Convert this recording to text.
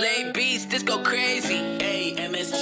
Lay beats, this go crazy. Hey, MSG.